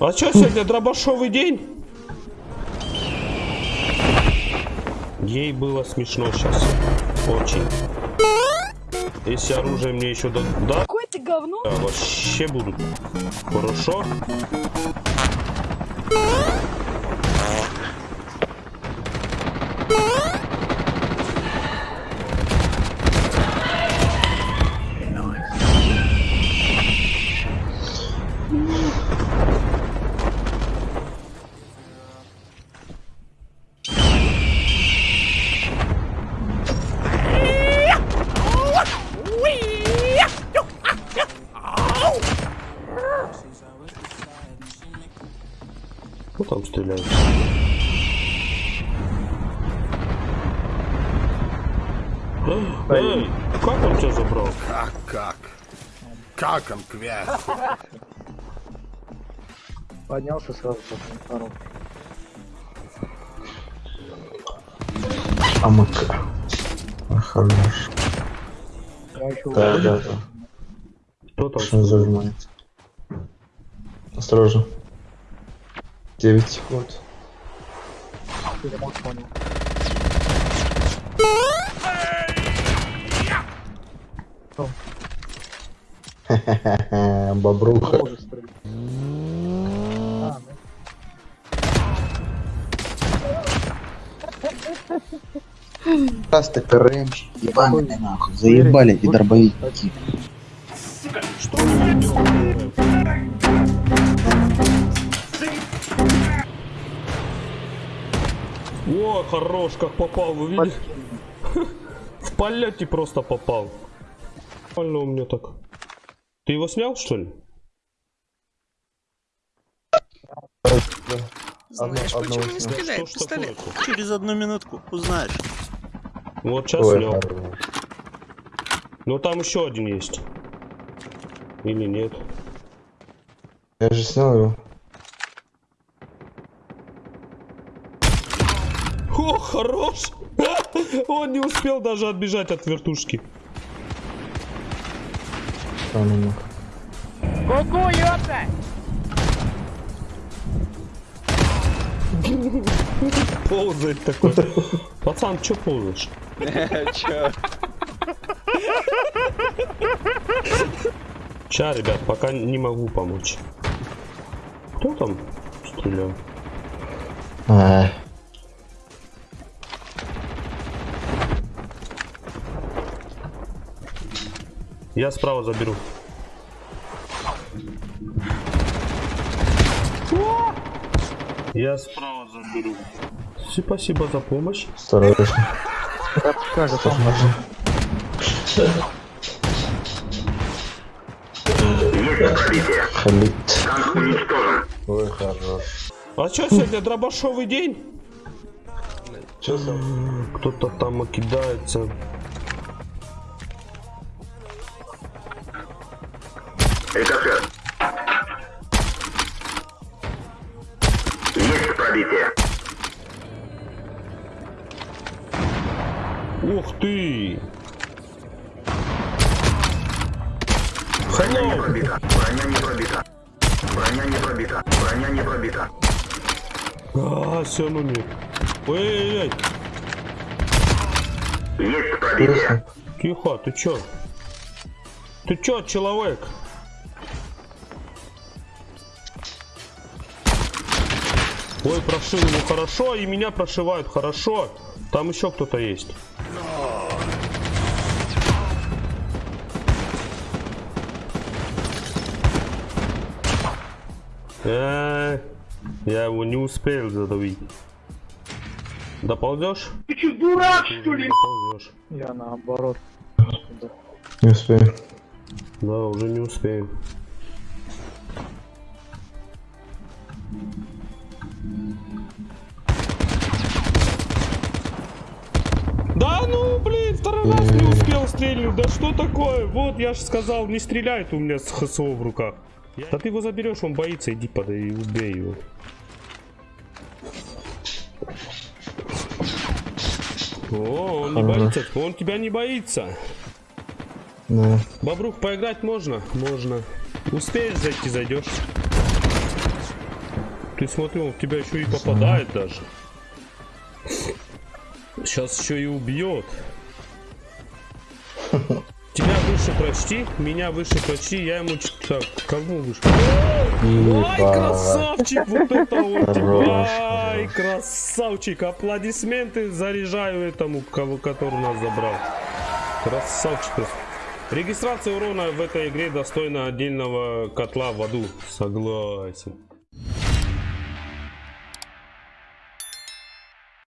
А что сегодня дробашовый день? Ей было смешно сейчас. Очень. Если оружие мне еще да, да, Какое ты говно? да, вообще будут. Хорошо. Кто там стреляет? Эй, как он тебя забрал? Как, как? Как он кверху? Поднялся сразу после второго. АМК. А, Хорош. Да, да, да. Кто там? Что зажимается? Осторожно. 9 секунд. ремонт понял. Бобруха. Раз ты КРМщик, ебаный нахуй. Заебали эти дробовики. Что О, хорош, как попал, вы видели? В полете просто попал. Нормально у меня так. Ты его снял, что ли? Знаешь, Одно- почему не стреляет Что ж пистолет? Через одну минутку узнаешь. Вот сейчас снял. Но там еще один есть. Или нет? Я же снял его. О, хорош! Он не успел даже отбежать от вертушки. Там он. Ползает такой. Пацан, чё ползаешь? Чё? Ща, ребят, пока не могу помочь. Кто там стрелял? Я справа заберу. Я справа заберу. Спасибо за помощь. осторожно. Как там? Халит. Ой, хорош. А что сегодня дробашовый день? Че там? Кто-то кидается. Ух ты! Hello! Броня не пробита. Броня не пробита. Броня не пробита. А, все, ну нет. Эй-эй-эй, Есть пробитие. тихо, ты чё? Ты чё, человек? Ой, прошил его хорошо, и меня прошивают хорошо. Там еще кто-то есть. Э, Я его не успел задавить. Доползешь? Ты что, дурак, что ли? Доползешь. Я наоборот. Не успею. Да, уже не успеем. Да ну, блин, второй раз не успел стрельнуть. Да что такое? Вот, я же сказал, не стреляет у меня с ХСО в руках. Да ты его заберешь, он боится, иди подай и убей его. О, он не Хорош. боится, он тебя не боится. Да. Бобрух, поиграть можно? Можно. Успеешь зайти, зайдешь. Ты смотри, он в тебя еще и попадает даже. Сейчас еще и убьет. Тебя выше прочти, меня выше прочти, я ему... Так, кому выше? Ай, красавчик, вот это вот. Хорош, Ай, красавчик. Аплодисменты заряжаю этому, кого, который нас забрал. Красавчик. Регистрация урона в этой игре достойна отдельного котла в аду. Согласен.